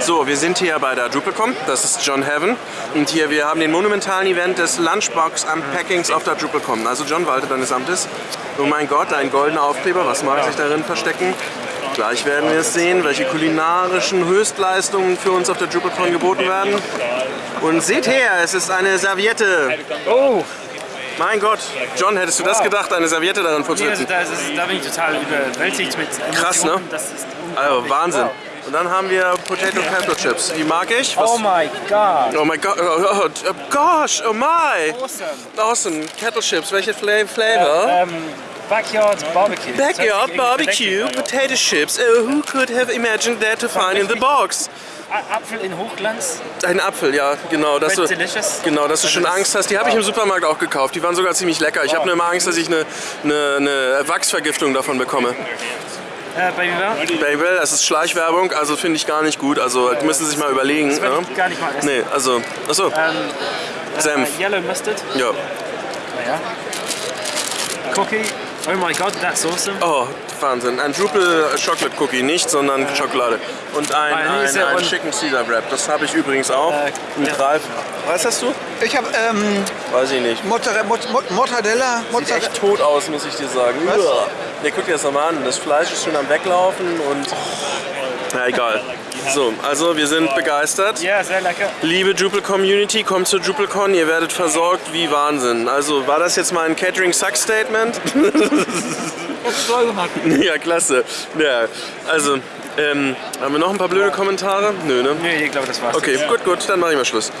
So, wir sind hier bei der DrupalCon, das ist John Heaven. Und hier, wir haben den monumentalen Event des Lunchbox Unpackings auf der DrupalCon. Also John, walte deines Amtes. Oh mein Gott, ein goldener Aufkleber, was mag sich darin verstecken? Gleich werden wir es sehen, welche kulinarischen Höchstleistungen für uns auf der DrupalCon geboten werden. Und seht her, es ist eine Serviette. Oh, Mein Gott, John, hättest du das gedacht, eine Serviette darin nee, also vorzusetzen? da, da bin ich total überwältigt mit Emotionen. Krass, ne? Das ist Also. Wahnsinn. Wow. Und dann haben wir Potato Kettle Chips. Die mag ich. Was? Oh my god. Oh mein Gott, oh, oh, oh gosh, oh my. Awesome. Awesome, Kettle Chips, welche Fla Flavor? Ähm, Backyard Barbecue. Backyard Barbecue. Potato Chips. Oh, who could have imagined that to find in the box? Apfel in Hochglanz. Ein Apfel, ja, genau. Dass du, Delicious. genau, dass du schon Angst hast. Die habe ich im Supermarkt auch gekauft. Die waren sogar ziemlich lecker. Ich habe nur immer Angst, dass ich eine, eine, eine Wachsvergiftung davon bekomme. Äh, Baby Bell. Babel, das ist Schleichwerbung, also finde ich gar nicht gut. Also die müssen sich mal überlegen. Das würde Ne? ich gar nicht mal essen. Nee, also, achso, Ähm, Senf. Äh, Yellow Mustard. ja. Ja. Cookie. Oh my god, that's awesome. Oh, Wahnsinn. Ein Drupal Chocolate Cookie, nicht, sondern Schokolade. Und ein, ein, ja ein un- Chicken Caesar Wrap. Das habe ich übrigens auch. Äh, Mit ja. Ralf. Was hast du? Ich habe ähm, Weiß ich nicht. Mozzarella, Mozz- Mortadella, Sieht echt tot aus, muss ich dir sagen. Was? Uah. Nee, guck dir das nochmal an. Das Fleisch ist schon am Weglaufen und... Na egal. So, also wir sind begeistert. Ja, sehr lecker. Liebe Drupal Community, kommt zur DrupalCon, ihr werdet versorgt wie Wahnsinn. Also war das jetzt mal ein Catering Suck Statement? ja, klasse. Ja, also, ähm, haben wir noch ein paar blöde Kommentare? Nö, ne? Nee, ich glaube, das war's. Okay, gut, gut, dann mache ich mal Schluss.